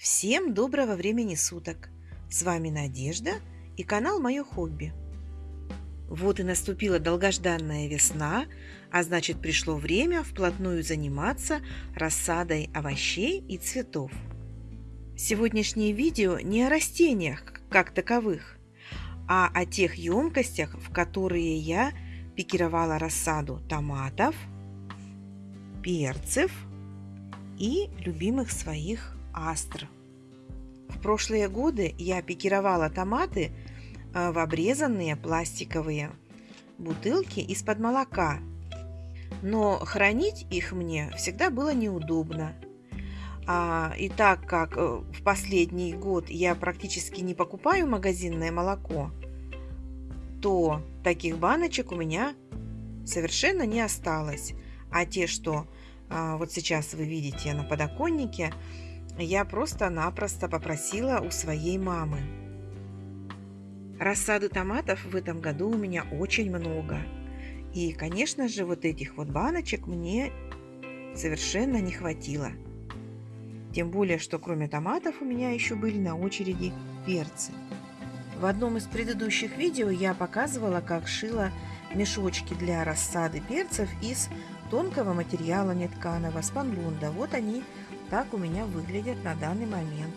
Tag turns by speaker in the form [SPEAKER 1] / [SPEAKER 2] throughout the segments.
[SPEAKER 1] Всем доброго времени суток! С вами Надежда и канал Мое хобби. Вот и наступила долгожданная весна, а значит пришло время вплотную заниматься рассадой овощей и цветов. Сегодняшнее видео не о растениях как таковых, а о тех емкостях, в которые я пикировала рассаду томатов, перцев и любимых своих астр. В прошлые годы я пикировала томаты э, в обрезанные пластиковые бутылки из-под молока, но хранить их мне всегда было неудобно. А, и так как э, в последний год я практически не покупаю магазинное молоко, то таких баночек у меня совершенно не осталось. А те, что а, вот сейчас вы видите на подоконнике, я просто-напросто попросила у своей мамы. Рассады томатов в этом году у меня очень много. И, конечно же, вот этих вот баночек мне совершенно не хватило. Тем более, что кроме томатов у меня еще были на очереди перцы. В одном из предыдущих видео я показывала, как шила мешочки для рассады перцев из тонкого материала нетканого спанлунда. Вот они так у меня выглядят на данный момент.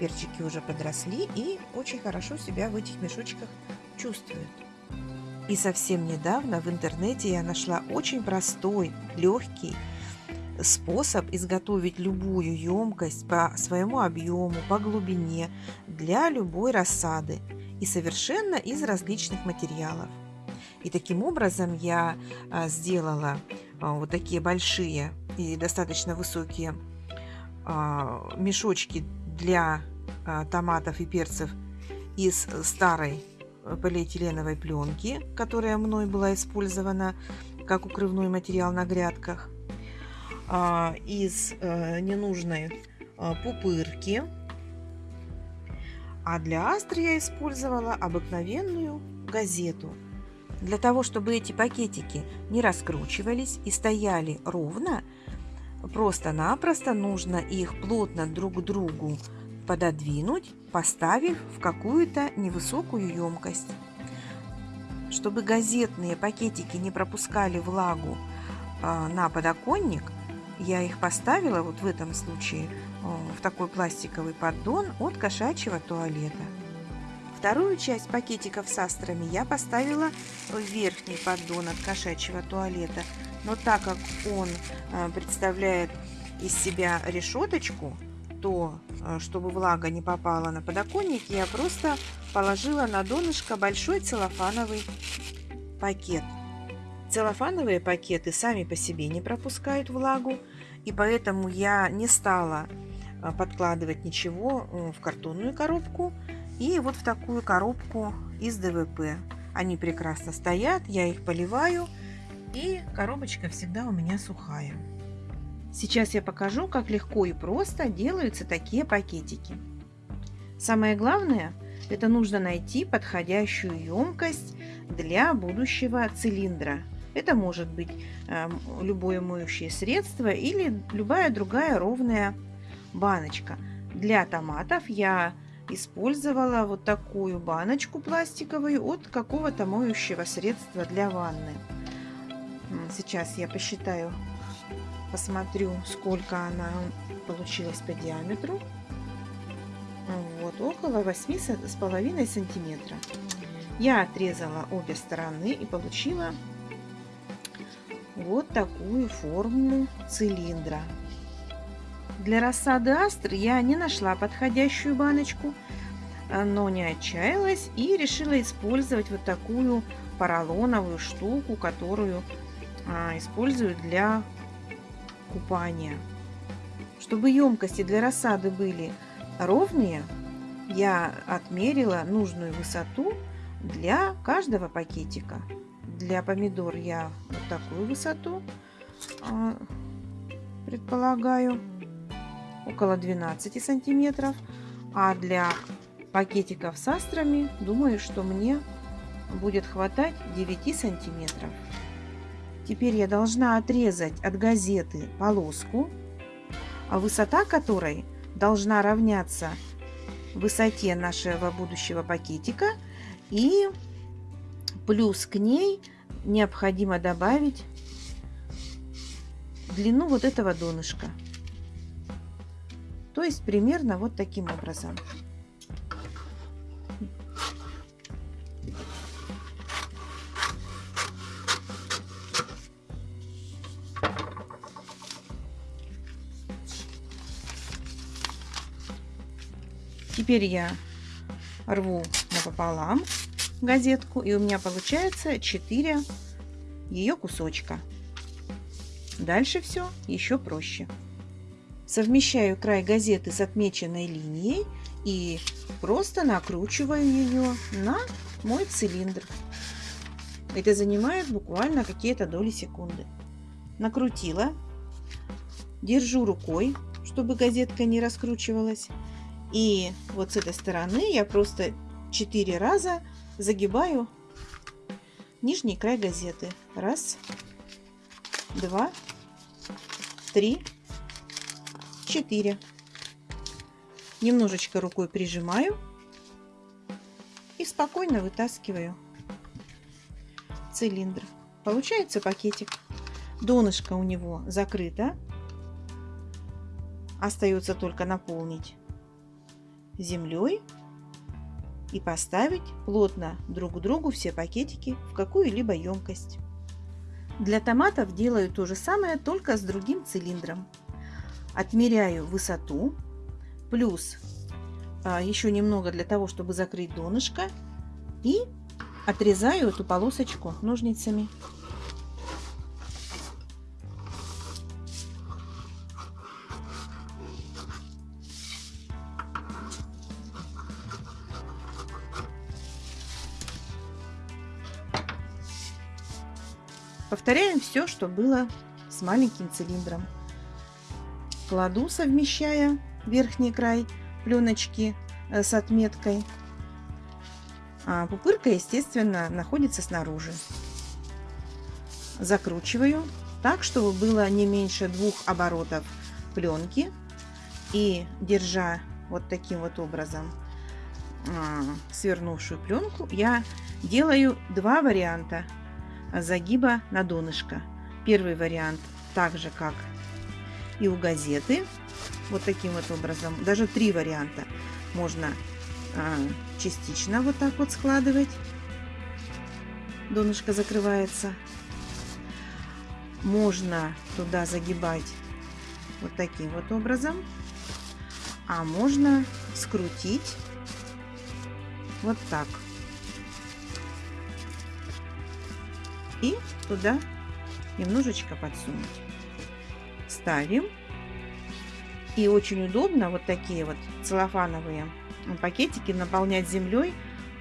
[SPEAKER 1] Перчики уже подросли и очень хорошо себя в этих мешочках чувствуют. И совсем недавно в интернете я нашла очень простой, легкий способ изготовить любую емкость по своему объему, по глубине для любой рассады и совершенно из различных материалов. И таким образом я а, сделала а, вот такие большие и достаточно высокие мешочки для а, томатов и перцев из старой полиэтиленовой пленки, которая мной была использована как укрывной материал на грядках, а, из э, ненужной пупырки. А для астры я использовала обыкновенную газету. Для того, чтобы эти пакетики не раскручивались и стояли ровно, Просто-напросто нужно их плотно друг к другу пододвинуть, поставив в какую-то невысокую емкость. Чтобы газетные пакетики не пропускали влагу э, на подоконник, я их поставила вот в этом случае э, в такой пластиковый поддон от кошачьего туалета. Вторую часть пакетиков с астрами я поставила в верхний поддон от кошачьего туалета – но так как он э, представляет из себя решеточку, то, э, чтобы влага не попала на подоконник, я просто положила на донышко большой целлофановый пакет. Целлофановые пакеты сами по себе не пропускают влагу, и поэтому я не стала э, подкладывать ничего в картонную коробку и вот в такую коробку из ДВП. Они прекрасно стоят, я их поливаю – и коробочка всегда у меня сухая. Сейчас я покажу, как легко и просто делаются такие пакетики. Самое главное, это нужно найти подходящую емкость для будущего цилиндра. Это может быть э, любое моющее средство или любая другая ровная баночка. Для томатов я использовала вот такую баночку пластиковую от какого-то моющего средства для ванны. Сейчас я посчитаю, посмотрю, сколько она получилась по диаметру. Вот, около 8 с половиной сантиметра. Я отрезала обе стороны и получила вот такую форму цилиндра. Для рассады астр я не нашла подходящую баночку, но не отчаялась и решила использовать вот такую поролоновую штуку, которую а, использую для купания. Чтобы емкости для рассады были ровные, я отмерила нужную высоту для каждого пакетика. Для помидор я вот такую высоту а, предполагаю, около 12 сантиметров. А для пакетиков с астрами, думаю, что мне будет хватать 9 сантиметров. Теперь я должна отрезать от газеты полоску, а высота которой должна равняться высоте нашего будущего пакетика. И плюс к ней необходимо добавить длину вот этого донышка. То есть примерно вот таким образом. Теперь я рву напополам газетку, и у меня получается 4 ее кусочка. Дальше все еще проще. Совмещаю край газеты с отмеченной линией и просто накручиваю ее на мой цилиндр. Это занимает буквально какие-то доли секунды. Накрутила, держу рукой, чтобы газетка не раскручивалась. И вот с этой стороны я просто 4 раза загибаю нижний край газеты. Раз, два, три, четыре. Немножечко рукой прижимаю и спокойно вытаскиваю цилиндр. Получается пакетик. Донышко у него закрыто. Остается только наполнить землей и поставить плотно друг к другу все пакетики в какую-либо емкость. Для томатов делаю то же самое, только с другим цилиндром. Отмеряю высоту, плюс а, еще немного для того, чтобы закрыть донышко. И отрезаю эту полосочку ножницами. Повторяем все, что было с маленьким цилиндром. Кладу, совмещая верхний край пленочки э, с отметкой. А пупырка, естественно, находится снаружи. Закручиваю так, чтобы было не меньше двух оборотов пленки. И держа вот таким вот образом а, свернувшую пленку, я делаю два варианта загиба на донышко. Первый вариант так же, как и у газеты. Вот таким вот образом. Даже три варианта. Можно а, частично вот так вот складывать. Донышко закрывается. Можно туда загибать вот таким вот образом. А можно скрутить вот так. И туда немножечко подсунуть. Ставим. И очень удобно вот такие вот целлофановые пакетики наполнять землей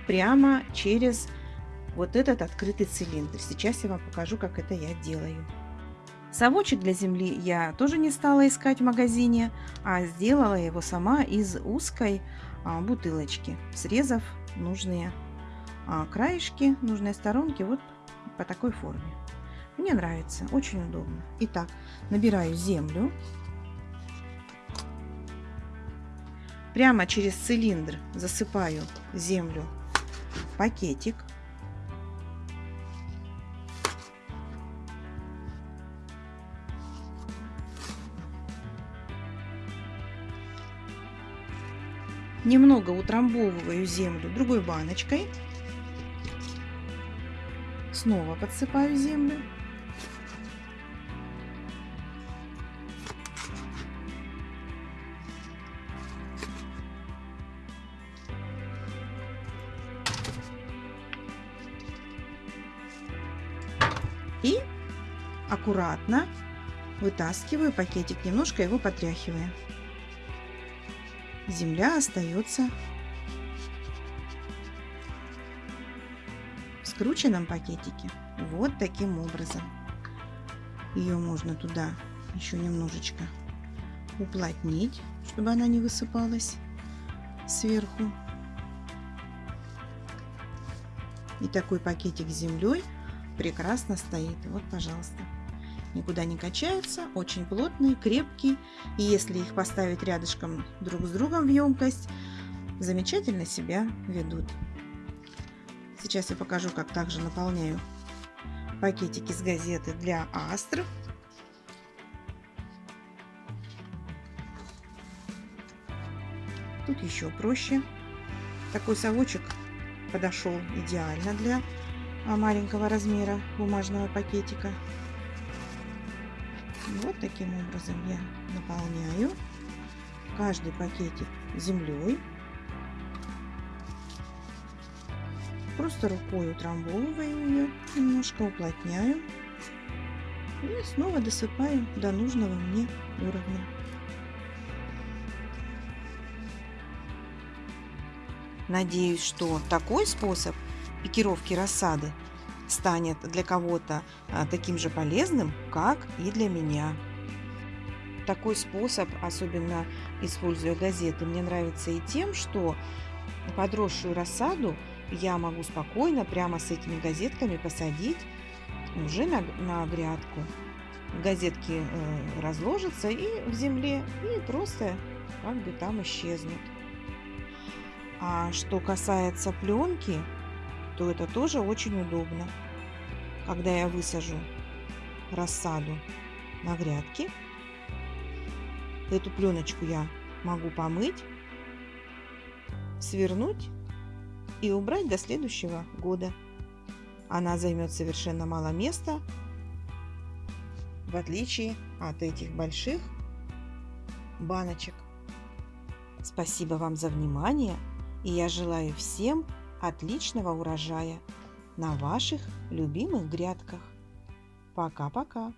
[SPEAKER 1] прямо через вот этот открытый цилиндр. Сейчас я вам покажу, как это я делаю. Совочек для земли я тоже не стала искать в магазине, а сделала его сама из узкой а, бутылочки, срезав нужные а, краешки, нужные сторонки вот по такой форме. Мне нравится, очень удобно. Итак, набираю землю. Прямо через цилиндр засыпаю землю в пакетик. Немного утрамбовываю землю другой баночкой Снова подсыпаю землю. И аккуратно вытаскиваю пакетик, немножко его потряхивая. Земля остается скрученном пакетике вот таким образом. Ее можно туда еще немножечко уплотнить, чтобы она не высыпалась сверху. И такой пакетик с землей прекрасно стоит. Вот, пожалуйста. никуда не качаются, очень плотные, крепкие. И если их поставить рядышком друг с другом в емкость, замечательно себя ведут. Сейчас я покажу, как также наполняю пакетики с газеты для астр. Тут еще проще. Такой совочек подошел идеально для а, маленького размера бумажного пакетика. Вот таким образом я наполняю каждый пакетик землей. Просто рукой утрамбовываю ее, немножко уплотняю и снова досыпаю до нужного мне уровня. Надеюсь, что такой способ пикировки рассады станет для кого-то а, таким же полезным, как и для меня. Такой способ, особенно используя газеты, мне нравится и тем, что подросшую рассаду я могу спокойно прямо с этими газетками посадить уже на, на грядку. Газетки э, разложатся и в земле, и просто как бы там исчезнут. А что касается пленки, то это тоже очень удобно. Когда я высажу рассаду на грядке, эту пленочку я могу помыть, свернуть и убрать до следующего года. Она займет совершенно мало места, в отличие от этих больших баночек. Спасибо вам за внимание, и я желаю всем отличного урожая на ваших любимых грядках. Пока-пока!